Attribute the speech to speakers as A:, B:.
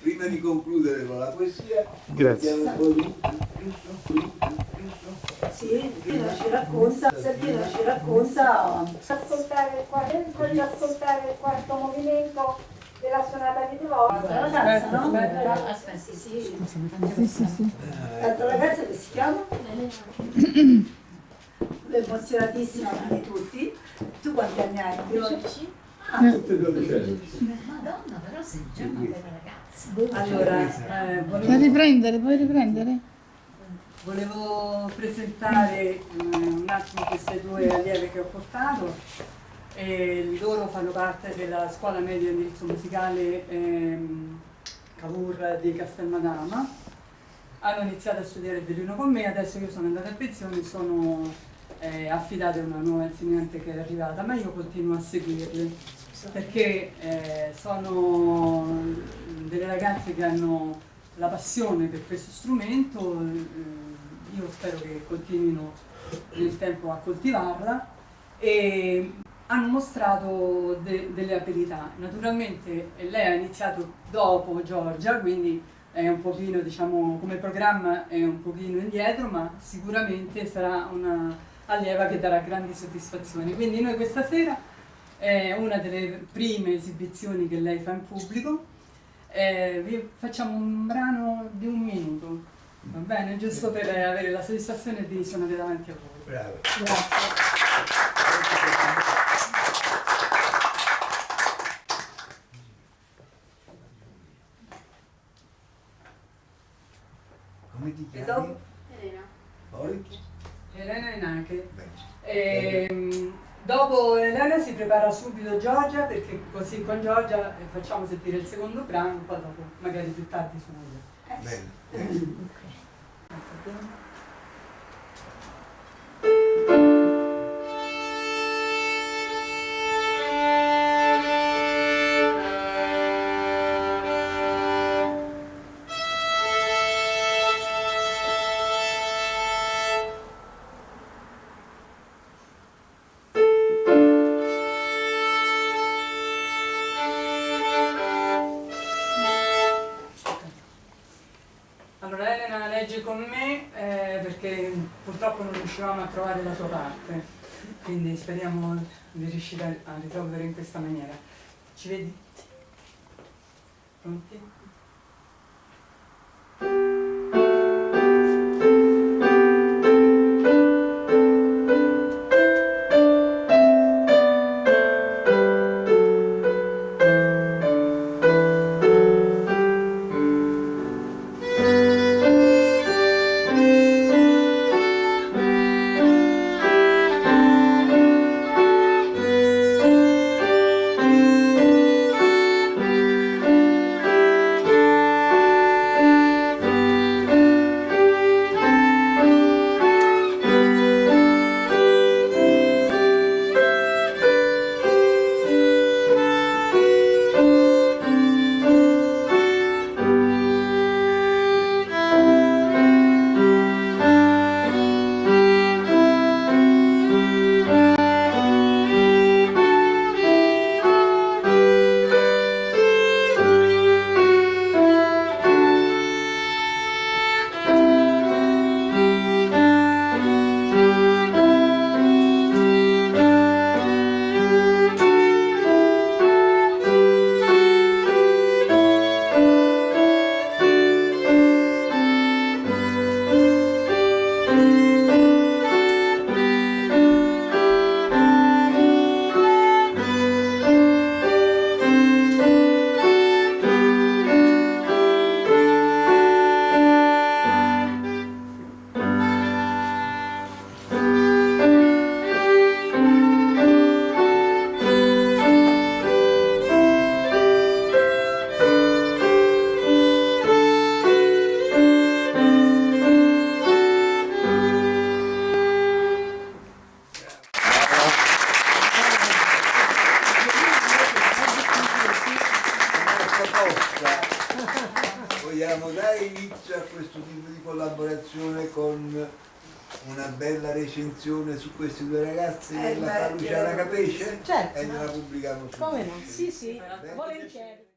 A: Prima di concludere con la poesia,
B: Grazie.
C: Sì, Sabina ci racconta, Sabina ci racconta
D: ascoltare il quarto, ascoltare il quarto movimento della sonata di Devoto.
C: la ragazza, no?
D: Aspetta, sì, sì.
E: Sì, sì, sì.
C: L'altra ragazza che si chiama? Emozionatissima come tutti. Tu quanti anni hai?
D: 12.
A: Tutte adolescenti.
D: Madonna, però sei già una bella ragazza.
C: Allora, eh,
E: Puoi
C: volevo,
E: riprendere, puoi riprendere?
C: volevo presentare eh, un attimo queste due allieve che ho portato. E loro fanno parte della scuola media di indirizzo musicale ehm, Cavour di Castelmadama. Hanno iniziato a studiare il violino con me, adesso io sono andata in pensione e sono eh, affidata a una nuova insegnante che è arrivata, ma io continuo a seguirli perché eh, sono delle ragazze che hanno la passione per questo strumento, eh, io spero che continuino nel tempo a coltivarla e hanno mostrato de- delle abilità. Naturalmente lei ha iniziato dopo Giorgia, quindi è un pochino, diciamo, come programma è un pochino indietro, ma sicuramente sarà una allieva che darà grandi soddisfazioni. Quindi noi questa sera è una delle prime esibizioni che lei fa in pubblico. Eh, vi facciamo un brano di un minuto, va bene? Giusto per avere la soddisfazione di suonare davanti a voi.
A: Bravo. Come ti
C: E
A: chiami?
C: dopo?
D: Elena.
A: Poi?
C: Elena Enache.
A: Bene.
C: Ehm, dopo Elena si prepara subito Giorgia perché così con Giorgia eh, facciamo sentire il secondo brano, poi dopo magari più tardi sono io.
A: Bene.
C: legge con me eh, perché purtroppo non riuscivamo a trovare la sua parte, quindi speriamo di riuscire a risolvere in questa maniera. Ci vedi? Pronti? Vogliamo dare inizio a questo tipo di collaborazione con una bella recensione su questi due ragazzi Eh,
A: della Luciana Capesce
E: certo.
A: e gliela pubblichiamo su
E: Come no? Sì, sì, volentieri.